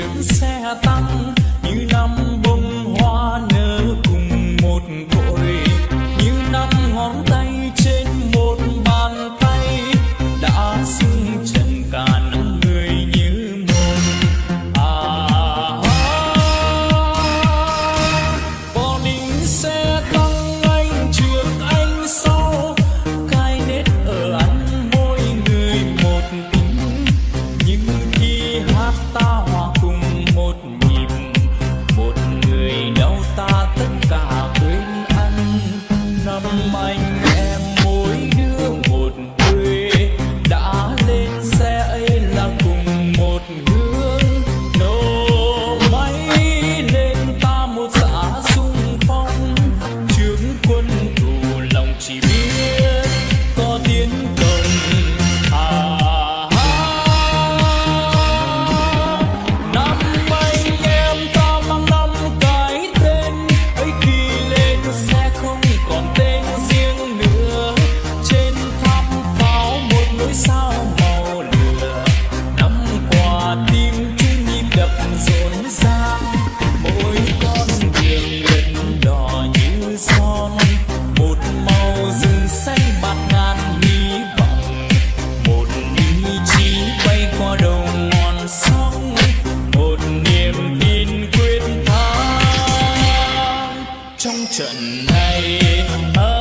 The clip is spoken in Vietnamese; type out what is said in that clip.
chiếc xe tăng trận này. Ơi